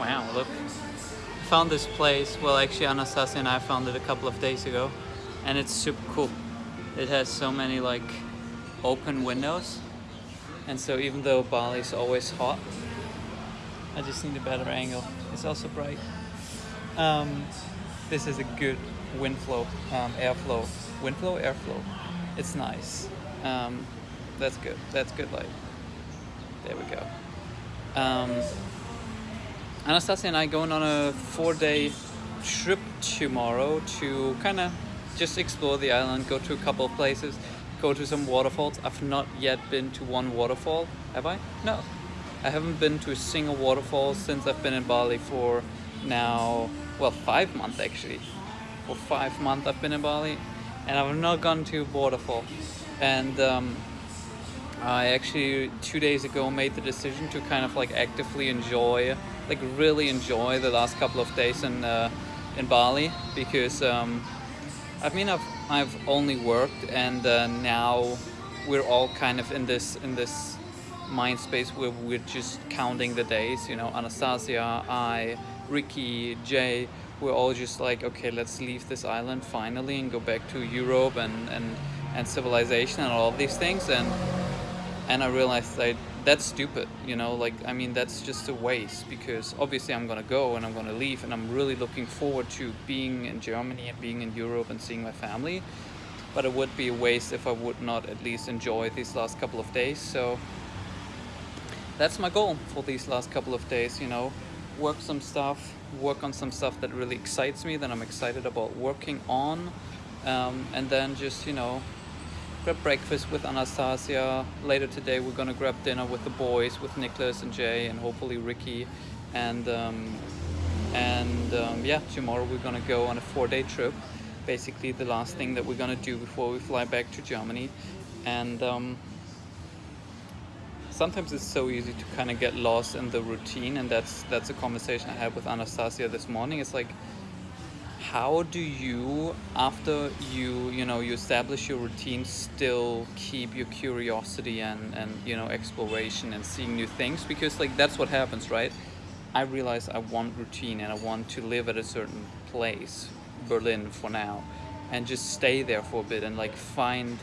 Wow, look. Found this place, well actually Anastasia and I found it a couple of days ago and it's super cool. It has so many like open windows and so even though Bali is always hot, I just need a better angle. It's also bright. Um, this is a good wind flow, um, airflow. Wind flow, airflow. It's nice. Um, that's good. That's good light. There we go. Anastasia and I going on a four-day trip tomorrow to kind of just explore the island, go to a couple of places, go to some waterfalls. I've not yet been to one waterfall. Have I? No. I haven't been to a single waterfall since I've been in Bali for now, well, five months actually. For five months I've been in Bali and I've not gone to a waterfall. And um, I actually two days ago made the decision to kind of like actively enjoy, like really enjoy the last couple of days in uh, in Bali because um, I mean I've I've only worked and uh, now we're all kind of in this in this mind space where we're just counting the days. You know, Anastasia, I, Ricky, Jay, we're all just like okay, let's leave this island finally and go back to Europe and and and civilization and all these things and and I realized that that's stupid, you know, like, I mean, that's just a waste because obviously I'm gonna go and I'm gonna leave and I'm really looking forward to being in Germany and being in Europe and seeing my family. But it would be a waste if I would not at least enjoy these last couple of days. So that's my goal for these last couple of days, you know, work some stuff, work on some stuff that really excites me, that I'm excited about working on. Um, and then just, you know, grab breakfast with Anastasia. Later today we're gonna grab dinner with the boys, with Nicholas and Jay and hopefully Ricky. And um, and um, yeah, tomorrow we're gonna go on a four-day trip. Basically the last thing that we're gonna do before we fly back to Germany. And um, sometimes it's so easy to kind of get lost in the routine and that's that's a conversation I had with Anastasia this morning. It's like how do you after you you know you establish your routine still keep your curiosity and and you know exploration and seeing new things? Because like that's what happens right? I realize i want routine and i want to live at a certain place berlin for now and just stay there for a bit and like find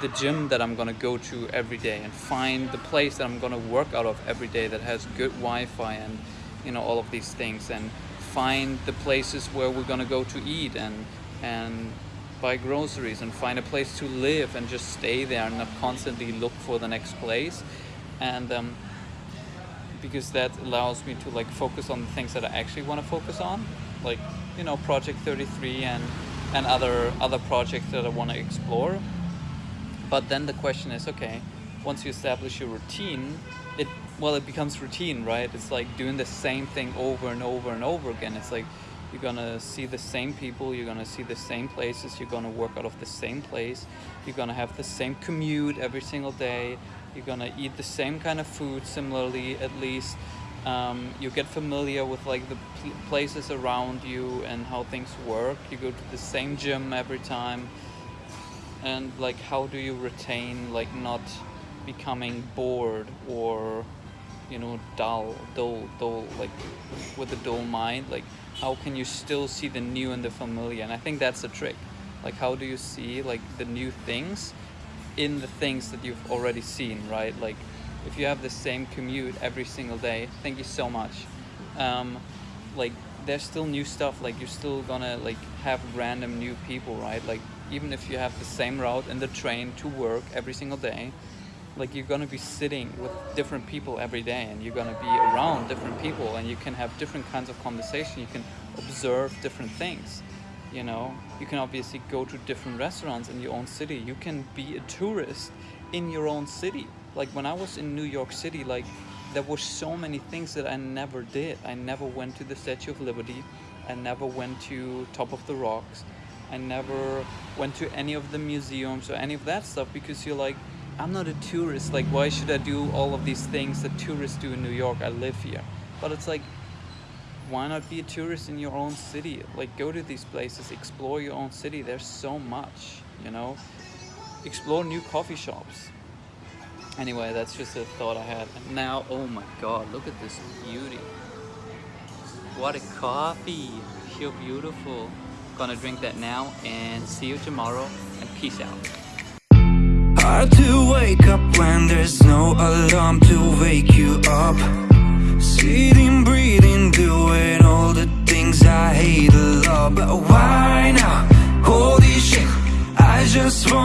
the gym that i'm gonna go to every day and find the place that i'm gonna work out of every day that has good wi-fi and you know all of these things. And find the places where we're gonna go to eat and and buy groceries and find a place to live and just stay there and not constantly look for the next place. And um, because that allows me to like focus on the things that I actually want to focus on like you know project 33 and and other other projects that I want to explore. But then the question is okay once you establish your routine it well it becomes routine right? It's like doing the same thing over and over and over again. It's like you're gonna see the same people you're gonna see the same places you're gonna work out of the same place you're gonna have the same commute every single day you're gonna eat the same kind of food similarly at least. Um, you get familiar with like the pl places around you and how things work. You go to the same gym every time. And like how do you retain like not becoming bored or you know dull dull dull like with a dull mind like how can you still see the new and the familiar? And i think that's the trick. Like how do you see like the new things in the things that you've already seen right? Like if you have the same commute every single day thank you so much. Um, like there's still new stuff like you're still gonna like have random new people right? Like even if you have the same route in the train to work every single day like you're gonna be sitting with different people every day and you're gonna be around different people and you can have different kinds of conversation. You can observe different things you know? You can obviously go to different restaurants in your own city. You can be a tourist in your own city. Like when i was in new york city like there were so many things that i never did. I never went to the statue of liberty. I never went to top of the rocks. I never went to any of the museums or any of that stuff because you're like I'm not a tourist, like why should I do all of these things that tourists do in New York? I live here. But it's like, why not be a tourist in your own city? Like go to these places, explore your own city. There's so much, you know? Explore new coffee shops. Anyway, that's just a thought I had. And now, oh my god, look at this beauty. What a coffee. So beautiful. Gonna drink that now and see you tomorrow and peace out. Hard to wake up when there's no alarm to wake you up Sitting, breathing, doing all the things I hate a lot But why now? Holy shit, I just want